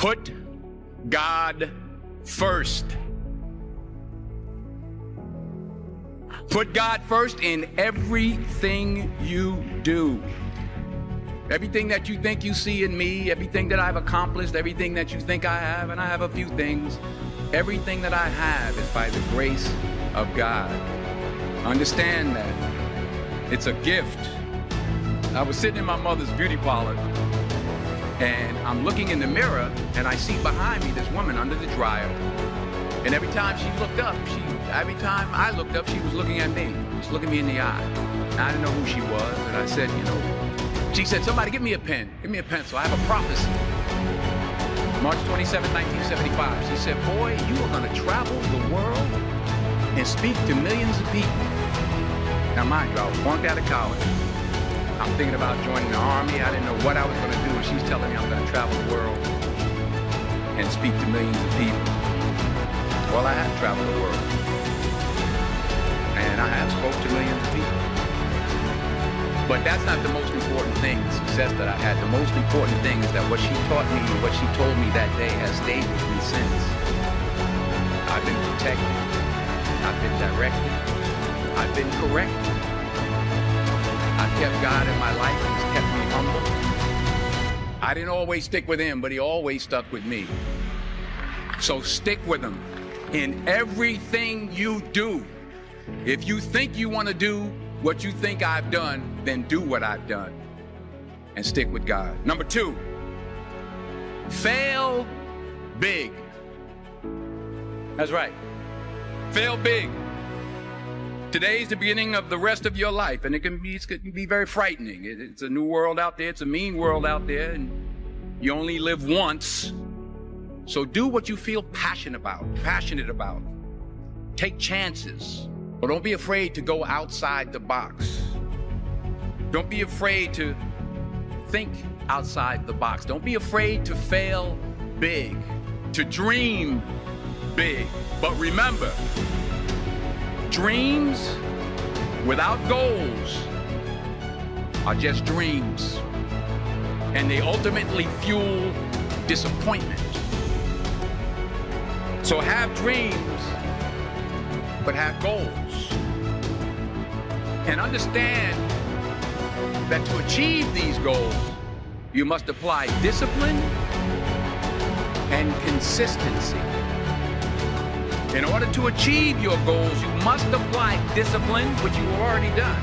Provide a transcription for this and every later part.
Put God first. Put God first in everything you do. Everything that you think you see in me, everything that I've accomplished, everything that you think I have, and I have a few things, everything that I have is by the grace of God. Understand that. It's a gift. I was sitting in my mother's beauty parlor and I'm looking in the mirror and I see behind me this woman under the dryer. And every time she looked up, she every time I looked up, she was looking at me, just looking me in the eye. And I didn't know who she was, and I said, you know, she said, somebody give me a pen, give me a pencil. I have a prophecy. March 27, 1975. She said, boy, you are going to travel the world and speak to millions of people. Now, mind you, I was flunked out of college. I'm thinking about joining the army. I didn't know what I was going to do. And she's telling me I'm going to travel the world and speak to millions of people. Well, I have traveled the world. And I have spoke to millions of people. But that's not the most important thing, the success that I had. The most important thing is that what she taught me what she told me that day has stayed with me since. I've been protected. I've been directed. I've been corrected. I've kept God in my life. He's kept me humble. I didn't always stick with him, but he always stuck with me. So stick with him in everything you do. If you think you want to do what you think I've done, then do what I've done and stick with God. Number two, fail big. That's right. Fail big. Today's the beginning of the rest of your life, and it can be, it can be very frightening. It's a new world out there, it's a mean world out there, and you only live once. So do what you feel passionate about, passionate about. Take chances, but don't be afraid to go outside the box. Don't be afraid to think outside the box. Don't be afraid to fail big, to dream big. But remember, Dreams without goals are just dreams, and they ultimately fuel disappointment. So have dreams, but have goals. And understand that to achieve these goals, you must apply discipline and consistency. In order to achieve your goals, you must apply discipline, which you've already done,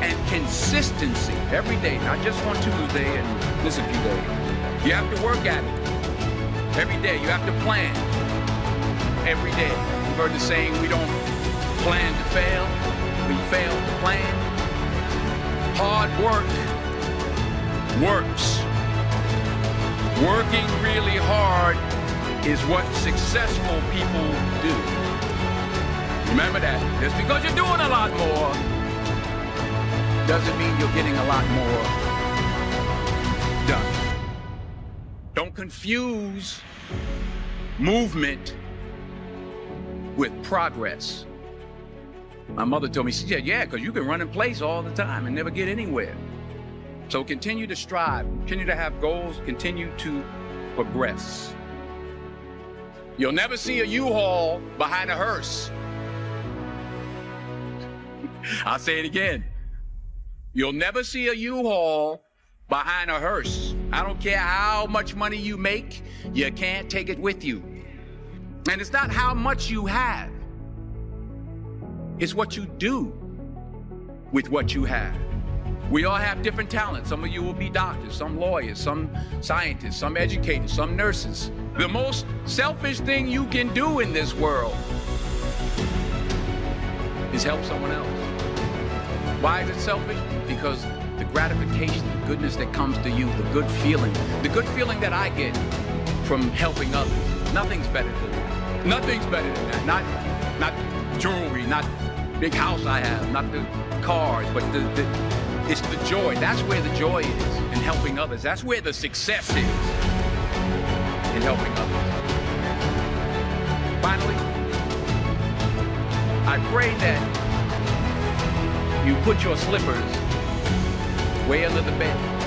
and consistency every day, not just on Tuesday and this a few days. You have to work at it every day. You have to plan every day. You've heard the saying, we don't plan to fail, we fail to plan. Hard work works. Working really hard is what successful people do. Remember that. Just because you're doing a lot more doesn't mean you're getting a lot more done. Don't confuse movement with progress. My mother told me, she said, yeah, because you can run in place all the time and never get anywhere. So continue to strive, continue to have goals, continue to progress. You'll never see a U-Haul behind a hearse. I'll say it again. You'll never see a U-Haul behind a hearse. I don't care how much money you make, you can't take it with you. And it's not how much you have, it's what you do with what you have. We all have different talents. Some of you will be doctors, some lawyers, some scientists, some educators, some nurses. The most selfish thing you can do in this world is help someone else. Why is it selfish? Because the gratification, the goodness that comes to you, the good feeling, the good feeling that I get from helping others, nothing's better than that. Nothing's better than that. Not, not jewelry, not big house I have, not the cars, but the, the it's the joy. That's where the joy is in helping others. That's where the success is in helping others. Finally, I pray that you put your slippers way under the bed